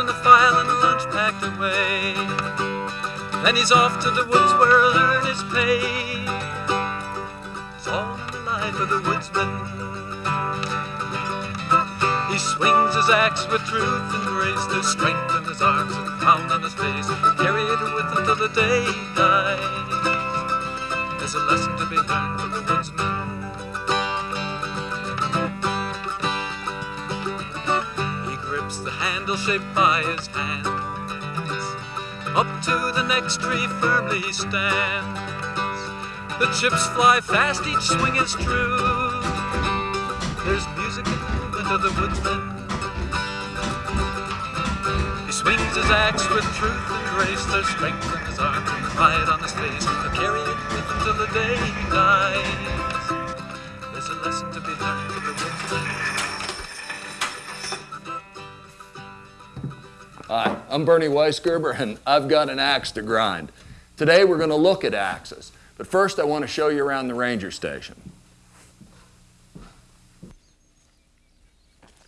and a file and lunch packed away. Then he's off to the woods where he'll earn his pay. It's all in the life of the woodsman. He swings his axe with truth and grace. There's strength in his arms and pound on his face. Carry it with him till the day he dies. There's a lesson to be learned from the woodsman. Handle shaped by his hands. Up to the next tree firmly stands. The chips fly fast, each swing is true. There's music in the movement of the woodsman. He swings his axe with truth and grace. There's strength in his arm and pride on his face. He'll carry it with him till the day he dies. I'm Bernie Weisgerber, and I've got an axe to grind. Today we're going to look at axes, but first I want to show you around the ranger station.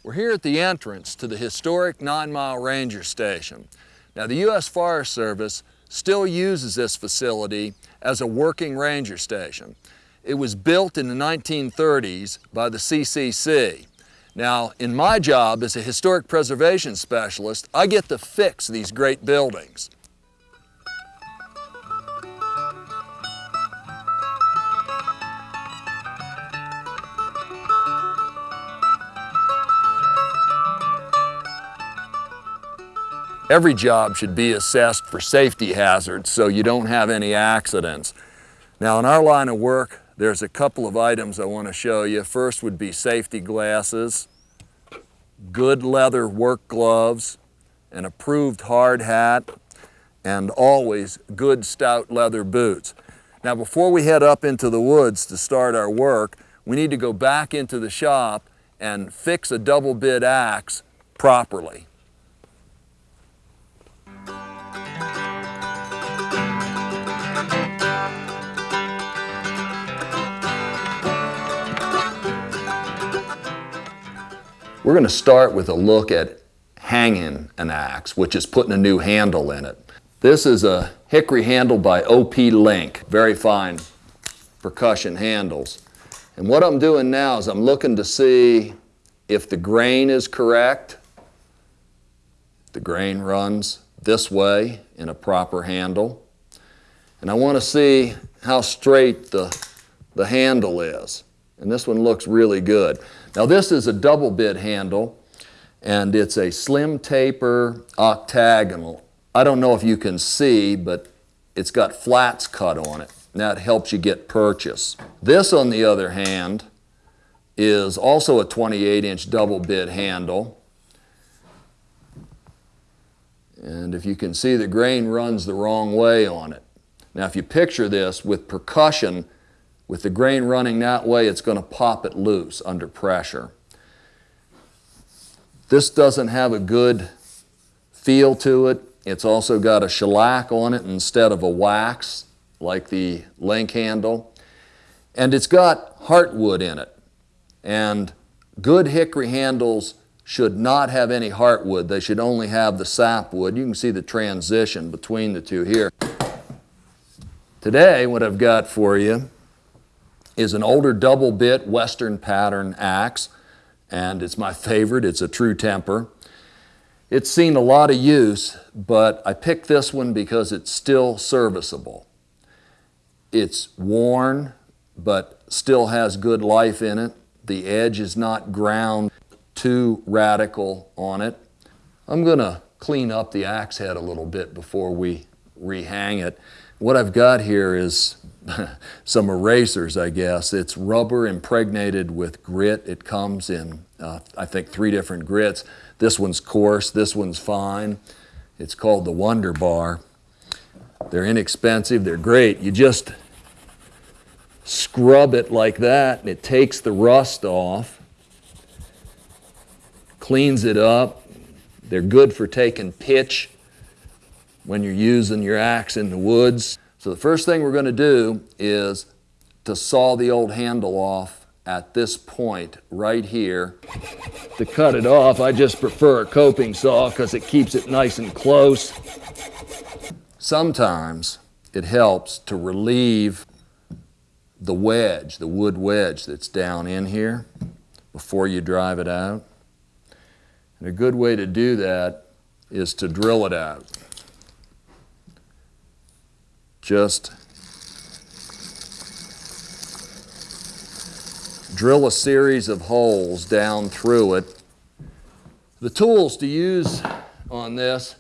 We're here at the entrance to the historic Nine Mile Ranger Station. Now the U.S. Forest Service still uses this facility as a working ranger station. It was built in the 1930s by the CCC. Now, in my job as a historic preservation specialist, I get to fix these great buildings. Every job should be assessed for safety hazards so you don't have any accidents. Now, in our line of work, there's a couple of items I want to show you. First would be safety glasses, good leather work gloves, an approved hard hat, and always good stout leather boots. Now before we head up into the woods to start our work, we need to go back into the shop and fix a double bit axe properly. We're going to start with a look at hanging an axe, which is putting a new handle in it. This is a hickory handle by OP Link, very fine percussion handles. And what I'm doing now is I'm looking to see if the grain is correct. The grain runs this way in a proper handle. And I want to see how straight the, the handle is. And this one looks really good. Now this is a double bit handle and it's a slim taper octagonal. I don't know if you can see, but it's got flats cut on it. That helps you get purchase. This, on the other hand, is also a 28 inch double bit handle. And if you can see, the grain runs the wrong way on it. Now, if you picture this with percussion, with the grain running that way, it's going to pop it loose under pressure. This doesn't have a good feel to it. It's also got a shellac on it instead of a wax like the link handle. And it's got heartwood in it. And good hickory handles should not have any heartwood. They should only have the sapwood. You can see the transition between the two here. Today, what I've got for you is an older double bit Western pattern axe, and it's my favorite. It's a true temper. It's seen a lot of use, but I picked this one because it's still serviceable. It's worn, but still has good life in it. The edge is not ground too radical on it. I'm going to clean up the axe head a little bit before we rehang it. What I've got here is some erasers, I guess. It's rubber impregnated with grit. It comes in, uh, I think, three different grits. This one's coarse, this one's fine. It's called the Wonder Bar. They're inexpensive, they're great. You just scrub it like that and it takes the rust off, cleans it up. They're good for taking pitch when you're using your axe in the woods. So the first thing we're going to do is to saw the old handle off at this point right here. To cut it off, I just prefer a coping saw because it keeps it nice and close. Sometimes it helps to relieve the wedge, the wood wedge that's down in here before you drive it out. And a good way to do that is to drill it out. Just drill a series of holes down through it. The tools to use on this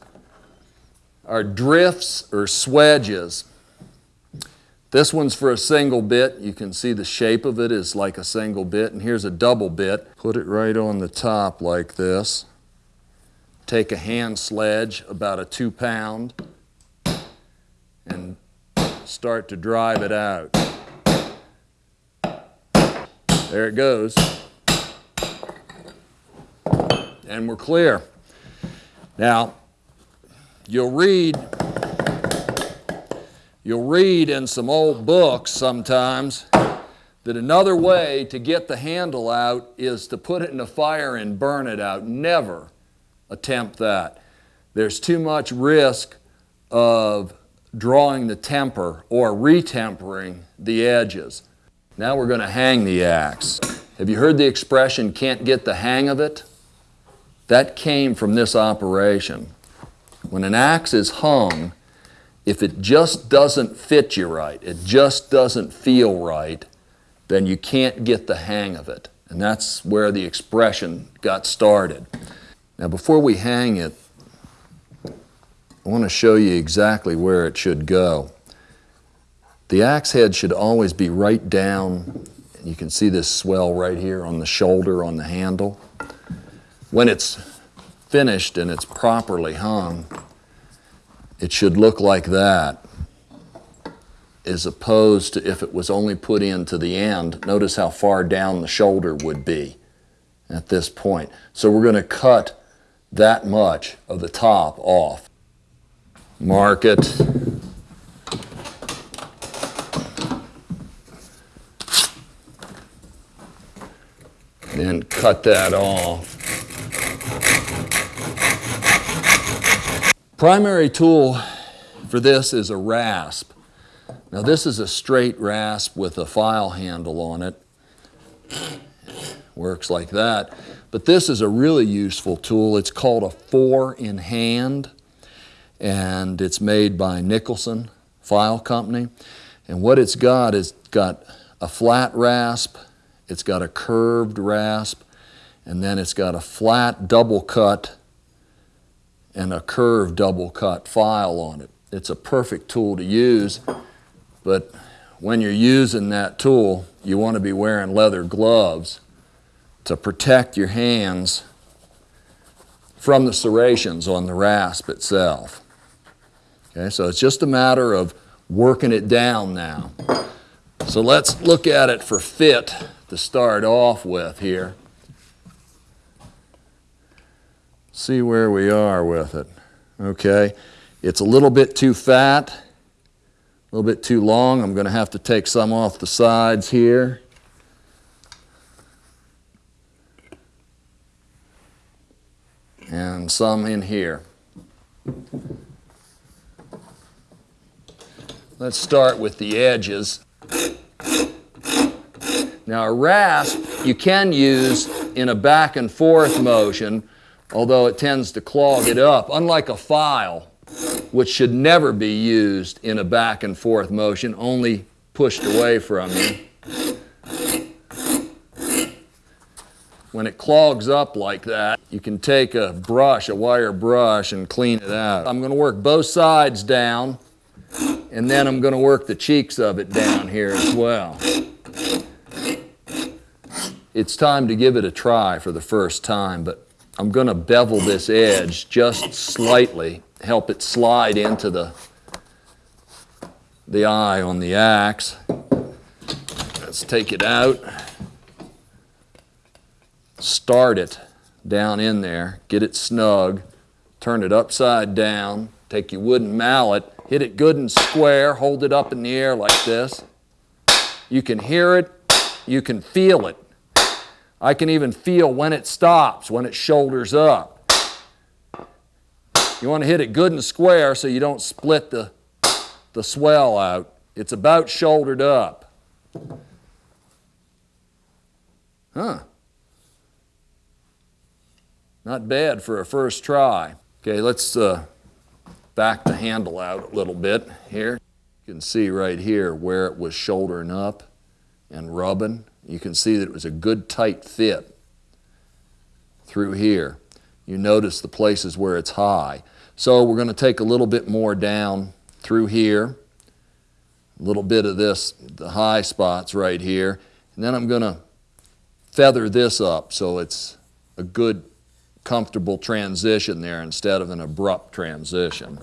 are drifts or swedges. This one's for a single bit. You can see the shape of it is like a single bit. And here's a double bit. Put it right on the top like this. Take a hand sledge, about a two pound, start to drive it out. There it goes. And we're clear. Now, you'll read You'll read in some old books sometimes that another way to get the handle out is to put it in a fire and burn it out. Never attempt that. There's too much risk of drawing the temper or retempering the edges. Now we're going to hang the axe. Have you heard the expression, can't get the hang of it? That came from this operation. When an axe is hung, if it just doesn't fit you right, it just doesn't feel right, then you can't get the hang of it. And that's where the expression got started. Now, before we hang it, I want to show you exactly where it should go. The axe head should always be right down. You can see this swell right here on the shoulder on the handle. When it's finished and it's properly hung, it should look like that as opposed to if it was only put into the end. Notice how far down the shoulder would be at this point. So we're going to cut that much of the top off. Mark it. Then cut that off. Primary tool for this is a rasp. Now this is a straight rasp with a file handle on it. Works like that. But this is a really useful tool. It's called a four in hand and it's made by Nicholson File Company. And what it's got is got a flat rasp, it's got a curved rasp, and then it's got a flat double cut and a curved double cut file on it. It's a perfect tool to use, but when you're using that tool, you want to be wearing leather gloves to protect your hands from the serrations on the rasp itself. Okay, so it's just a matter of working it down now. So let's look at it for fit to start off with here see where we are with it. Okay, it's a little bit too fat, a little bit too long. I'm going to have to take some off the sides here. And some in here. Let's start with the edges. Now a rasp you can use in a back and forth motion although it tends to clog it up, unlike a file, which should never be used in a back and forth motion, only pushed away from you. When it clogs up like that, you can take a brush, a wire brush, and clean it out. I'm going to work both sides down, and then I'm going to work the cheeks of it down here as well. It's time to give it a try for the first time, but I'm going to bevel this edge just slightly, help it slide into the, the eye on the axe. Let's take it out. Start it down in there, get it snug, turn it upside down, take your wooden mallet, hit it good and square, hold it up in the air like this. You can hear it you can feel it. I can even feel when it stops, when it shoulders up. You want to hit it good and square so you don't split the, the swell out. It's about shouldered up. Huh. Not bad for a first try. Okay, let's uh, back the handle out a little bit here. You can see right here where it was shouldering up and rubbing. You can see that it was a good tight fit through here. You notice the places where it's high. So we're going to take a little bit more down through here, a little bit of this, the high spots right here, and then I'm going to feather this up so it's a good comfortable transition there instead of an abrupt transition.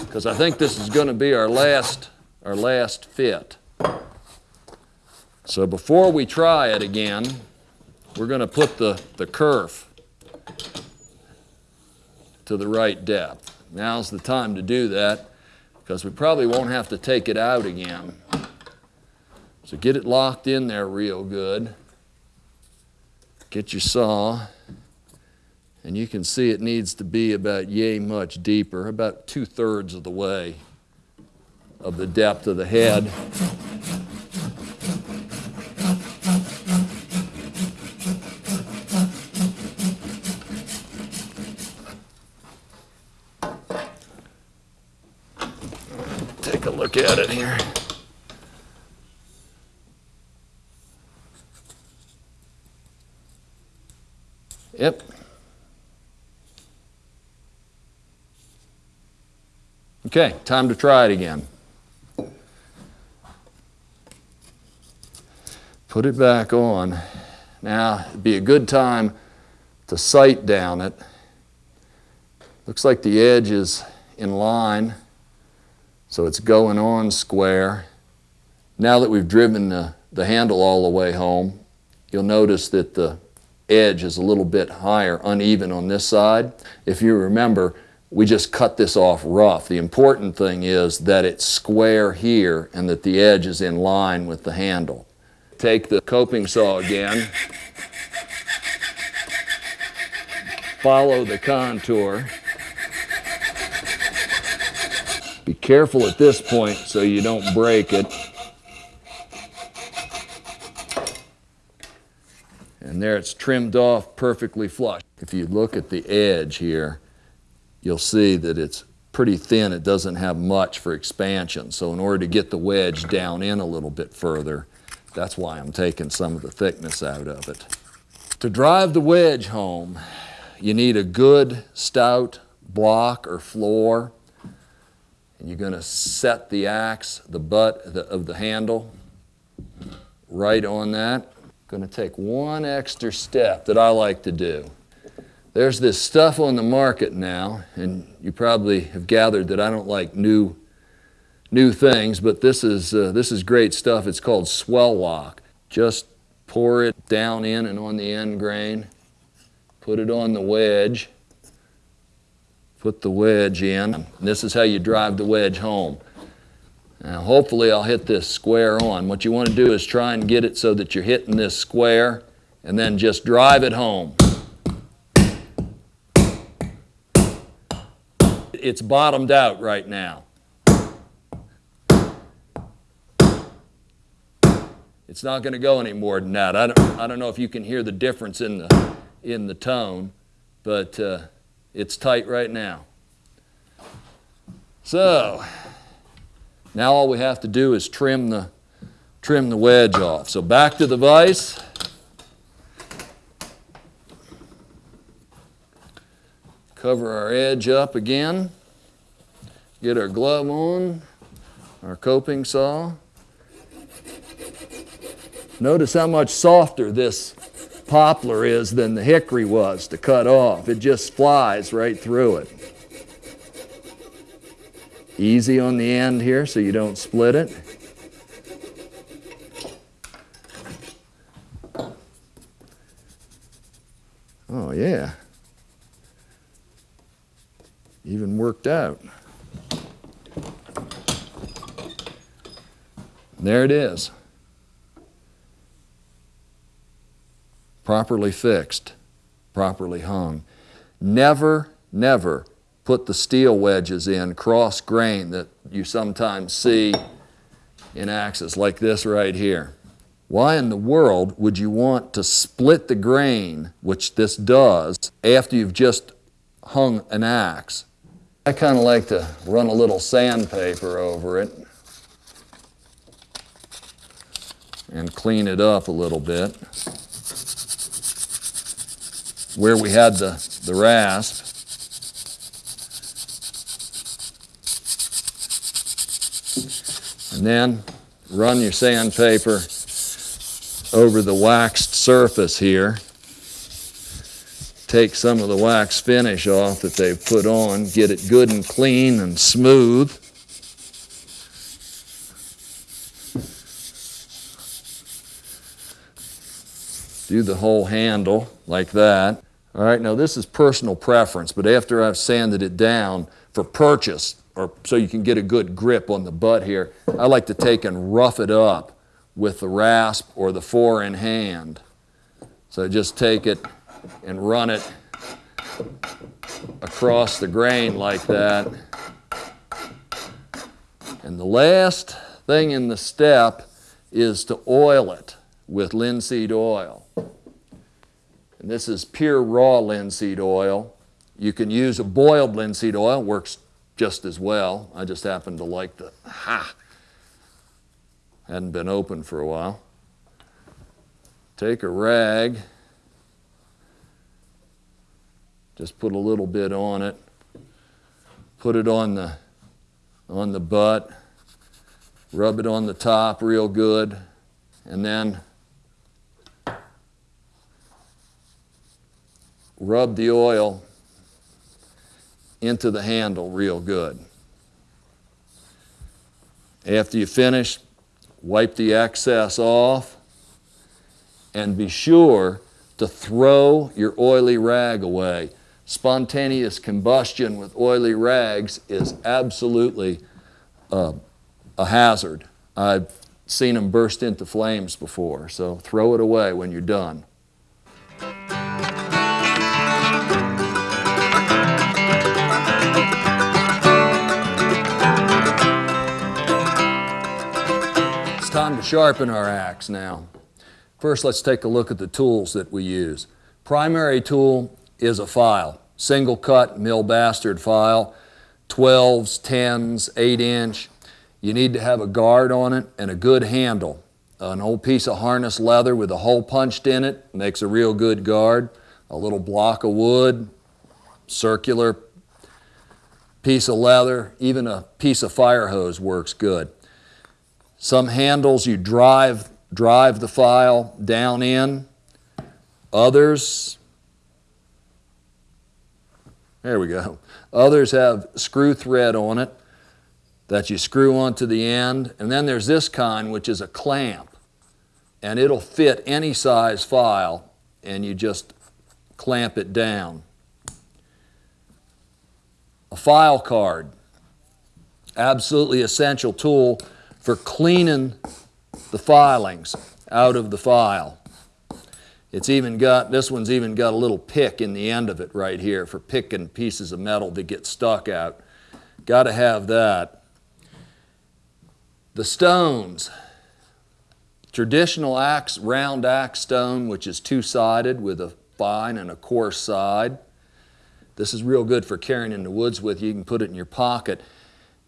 Because I think this is going to be our last, our last fit. So before we try it again, we're going to put the, the kerf to the right depth. Now's the time to do that because we probably won't have to take it out again. So get it locked in there real good. Get your saw, and you can see it needs to be about yay much deeper, about two thirds of the way of the depth of the head. Take a look at it here. Yep. Okay, time to try it again. Put it back on. Now, it'd be a good time to sight down it. Looks like the edge is in line, so it's going on square. Now that we've driven the, the handle all the way home, you'll notice that the edge is a little bit higher, uneven on this side. If you remember, we just cut this off rough. The important thing is that it's square here and that the edge is in line with the handle. Take the coping saw again. Follow the contour. Be careful at this point so you don't break it. And there it's trimmed off perfectly flush. If you look at the edge here, you'll see that it's pretty thin. It doesn't have much for expansion. So in order to get the wedge down in a little bit further, that's why I'm taking some of the thickness out of it. To drive the wedge home, you need a good stout block or floor. And you're going to set the axe, the butt of the handle, right on that going to take one extra step that I like to do. There's this stuff on the market now, and you probably have gathered that I don't like new, new things, but this is, uh, this is great stuff. It's called Swell Lock. Just pour it down in and on the end grain, put it on the wedge, put the wedge in. This is how you drive the wedge home. Now hopefully I'll hit this square on. What you want to do is try and get it so that you're hitting this square and then just drive it home. It's bottomed out right now. It's not going to go any more than that. I don't, I don't know if you can hear the difference in the, in the tone, but uh, it's tight right now. So, now all we have to do is trim the, trim the wedge off. So back to the vise. Cover our edge up again. Get our glove on, our coping saw. Notice how much softer this poplar is than the hickory was to cut off. It just flies right through it easy on the end here so you don't split it. Oh yeah, even worked out. There it is. Properly fixed, properly hung. Never, never put the steel wedges in cross grain that you sometimes see in axes like this right here. Why in the world would you want to split the grain, which this does, after you've just hung an axe? I kind of like to run a little sandpaper over it and clean it up a little bit. Where we had the, the rasp, and then run your sandpaper over the waxed surface here. Take some of the wax finish off that they've put on, get it good and clean and smooth. Do the whole handle like that. All right, now this is personal preference, but after I've sanded it down for purchase, or so you can get a good grip on the butt here, I like to take and rough it up with the rasp or the four in hand. So just take it and run it across the grain like that. And the last thing in the step is to oil it with linseed oil. And this is pure raw linseed oil. You can use a boiled linseed oil, works just as well. I just happened to like the, ha, hadn't been open for a while. Take a rag, just put a little bit on it, put it on the, on the butt, rub it on the top real good, and then rub the oil into the handle real good. After you finish, wipe the excess off and be sure to throw your oily rag away. Spontaneous combustion with oily rags is absolutely uh, a hazard. I've seen them burst into flames before, so throw it away when you're done. Time to sharpen our axe now. First, let's take a look at the tools that we use. Primary tool is a file, single cut mill bastard file, 12s, 10s, 8 inch. You need to have a guard on it and a good handle. An old piece of harness leather with a hole punched in it makes a real good guard. A little block of wood, circular piece of leather, even a piece of fire hose works good. Some handles you drive, drive the file down in. Others, there we go. Others have screw thread on it that you screw onto the end. And then there's this kind, which is a clamp. And it'll fit any size file, and you just clamp it down. A file card, absolutely essential tool for cleaning the filings out of the file. It's even got, this one's even got a little pick in the end of it right here for picking pieces of metal that get stuck out. Got to have that. The stones. Traditional axe, round axe stone, which is two-sided with a fine and a coarse side. This is real good for carrying in the woods with you. You can put it in your pocket.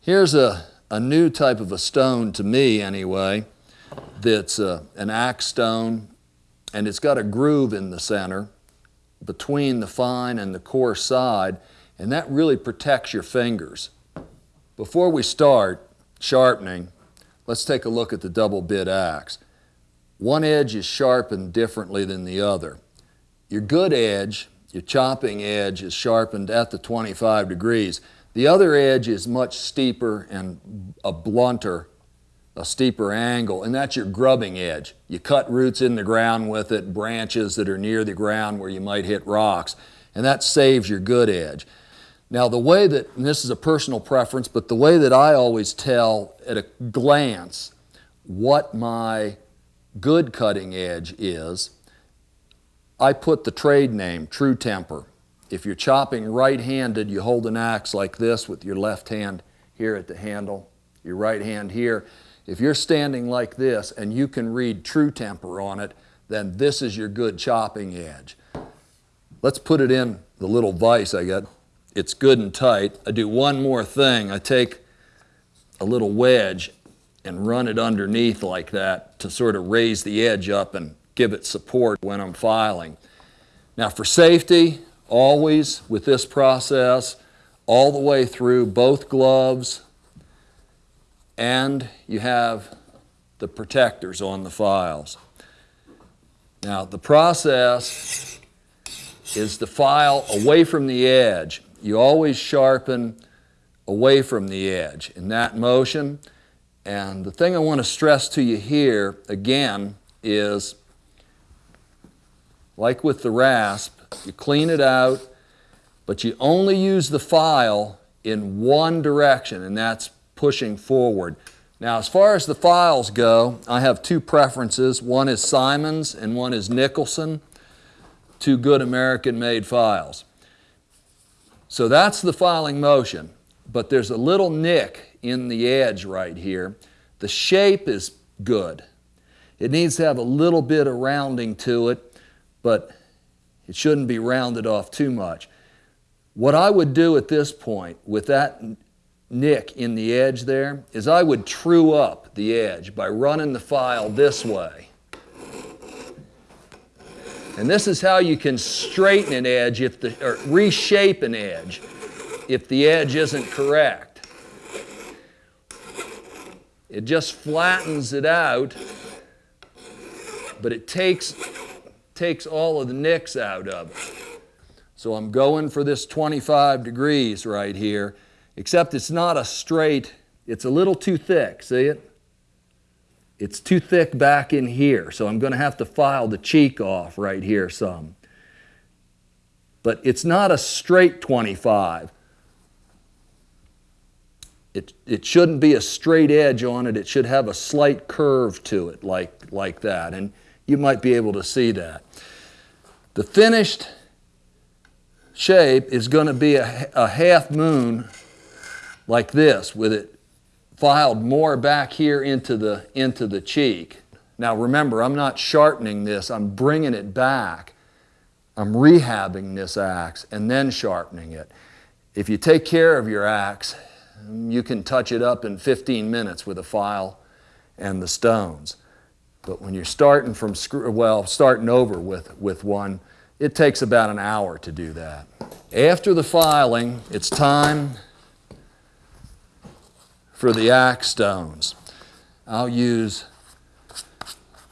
Here's a a new type of a stone to me anyway that's uh, an axe stone and it's got a groove in the center between the fine and the coarse side and that really protects your fingers. Before we start sharpening, let's take a look at the double bit axe. One edge is sharpened differently than the other. Your good edge, your chopping edge is sharpened at the 25 degrees. The other edge is much steeper and a blunter, a steeper angle, and that's your grubbing edge. You cut roots in the ground with it, branches that are near the ground where you might hit rocks, and that saves your good edge. Now the way that, this is a personal preference, but the way that I always tell at a glance what my good cutting edge is, I put the trade name, True Temper. If you're chopping right-handed, you hold an axe like this with your left hand here at the handle, your right hand here. If you're standing like this and you can read True Temper on it, then this is your good chopping edge. Let's put it in the little vise I got. It's good and tight. I do one more thing. I take a little wedge and run it underneath like that to sort of raise the edge up and give it support when I'm filing. Now for safety, always with this process, all the way through both gloves, and you have the protectors on the files. Now the process is to file away from the edge. You always sharpen away from the edge in that motion. And the thing I want to stress to you here again is like with the rasp, you clean it out, but you only use the file in one direction, and that's pushing forward. Now, as far as the files go, I have two preferences. One is Simonds and one is Nicholson, two good American-made files. So that's the filing motion, but there's a little nick in the edge right here. The shape is good. It needs to have a little bit of rounding to it, but it shouldn't be rounded off too much. What I would do at this point with that nick in the edge there is I would true up the edge by running the file this way. And this is how you can straighten an edge if the, or reshape an edge if the edge isn't correct. It just flattens it out, but it takes takes all of the nicks out of it. So I'm going for this 25 degrees right here, except it's not a straight, it's a little too thick, see it? It's too thick back in here, so I'm going to have to file the cheek off right here some. But it's not a straight 25. It, it shouldn't be a straight edge on it. It should have a slight curve to it like, like that. And you might be able to see that. The finished shape is going to be a, a half moon like this with it filed more back here into the, into the cheek. Now remember, I'm not sharpening this, I'm bringing it back. I'm rehabbing this axe and then sharpening it. If you take care of your axe, you can touch it up in 15 minutes with a file and the stones. But when you're starting from, screw, well, starting over with, with one, it takes about an hour to do that. After the filing, it's time for the axe stones. I'll use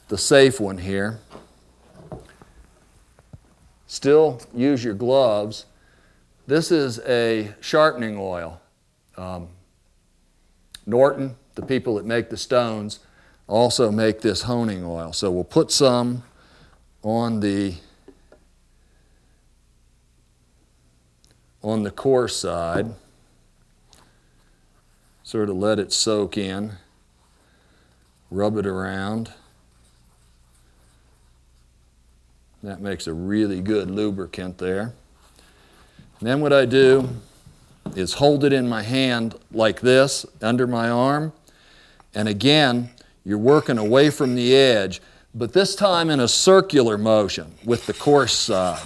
the safe one here. Still use your gloves. This is a sharpening oil. Um, Norton, the people that make the stones, also make this honing oil. So we'll put some on the on the coarse side. Sort of let it soak in. Rub it around. That makes a really good lubricant there. And then what I do is hold it in my hand like this under my arm. And again, you're working away from the edge, but this time in a circular motion with the coarse side.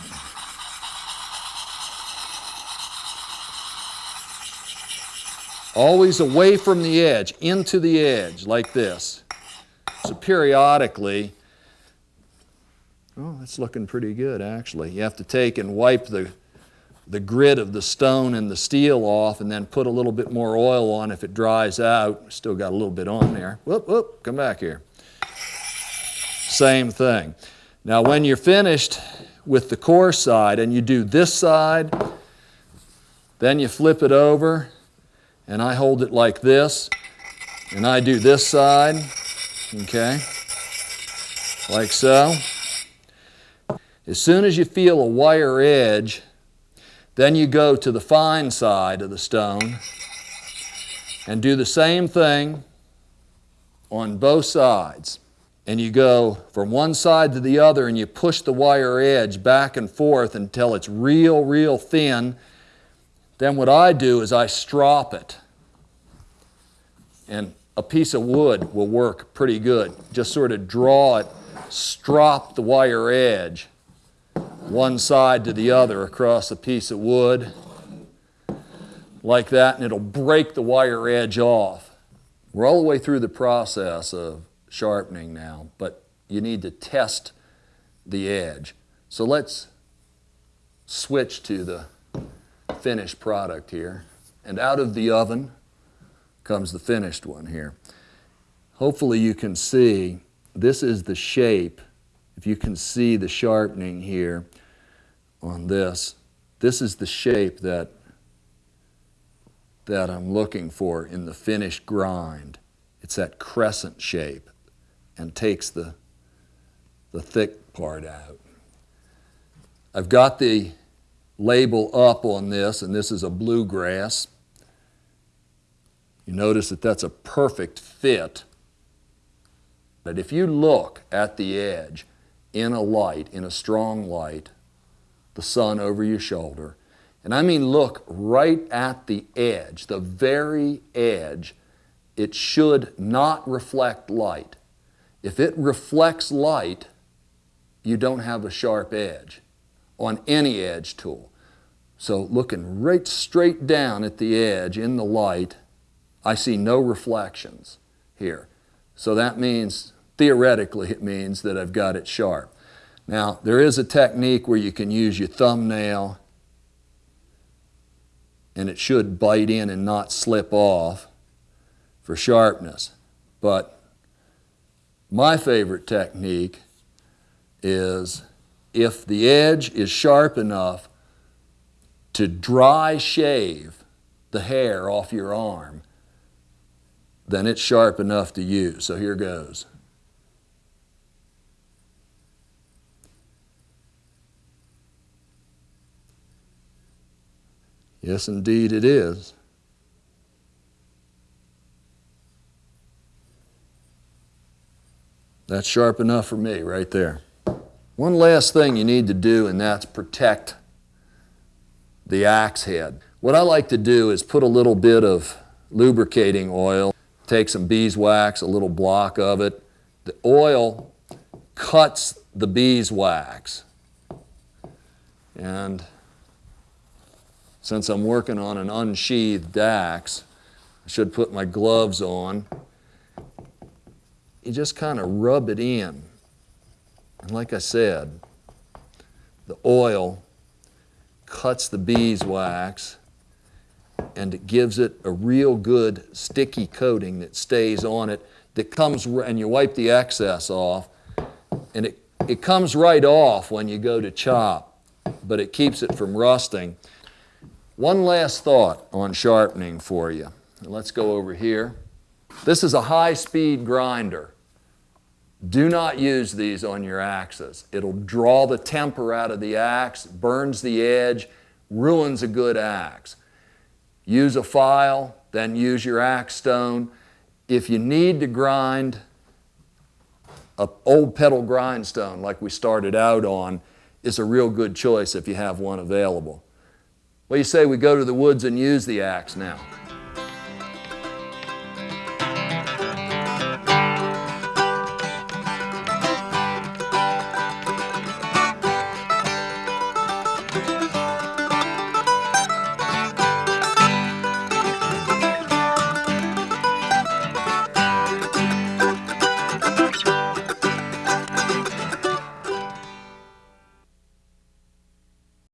Always away from the edge, into the edge, like this. So periodically, oh, that's looking pretty good actually. You have to take and wipe the the grit of the stone and the steel off and then put a little bit more oil on if it dries out. Still got a little bit on there. Whoop, whoop, come back here. Same thing. Now when you're finished with the coarse side and you do this side, then you flip it over and I hold it like this and I do this side, okay, like so. As soon as you feel a wire edge, then you go to the fine side of the stone and do the same thing on both sides. and you go from one side to the other and you push the wire edge back and forth until it's real, real thin, then what I do is I strop it. And a piece of wood will work pretty good. Just sort of draw it, strop the wire edge one side to the other across a piece of wood like that, and it'll break the wire edge off. We're all the way through the process of sharpening now, but you need to test the edge. So let's switch to the finished product here. And out of the oven comes the finished one here. Hopefully you can see this is the shape. If you can see the sharpening here on this, this is the shape that, that I'm looking for in the finished grind. It's that crescent shape and takes the, the thick part out. I've got the label up on this, and this is a bluegrass. You notice that that's a perfect fit. But if you look at the edge in a light, in a strong light, the sun over your shoulder, and I mean look right at the edge, the very edge, it should not reflect light. If it reflects light, you don't have a sharp edge on any edge tool. So looking right straight down at the edge in the light, I see no reflections here. So that means, theoretically, it means that I've got it sharp. Now, there is a technique where you can use your thumbnail and it should bite in and not slip off for sharpness. But my favorite technique is if the edge is sharp enough to dry shave the hair off your arm, then it's sharp enough to use. So here goes. Yes, indeed it is. That's sharp enough for me right there. One last thing you need to do, and that's protect the axe head. What I like to do is put a little bit of lubricating oil, take some beeswax, a little block of it. The oil cuts the beeswax. And since I'm working on an unsheathed axe, I should put my gloves on you just kind of rub it in. And like I said, the oil cuts the beeswax and it gives it a real good sticky coating that stays on it that comes and you wipe the excess off and it, it comes right off when you go to chop but it keeps it from rusting one last thought on sharpening for you let's go over here this is a high speed grinder do not use these on your axes. It'll draw the temper out of the axe, burns the edge, ruins a good axe. Use a file, then use your axe stone. If you need to grind an old pedal grindstone like we started out on, is a real good choice if you have one available. Well, you say we go to the woods and use the axe now.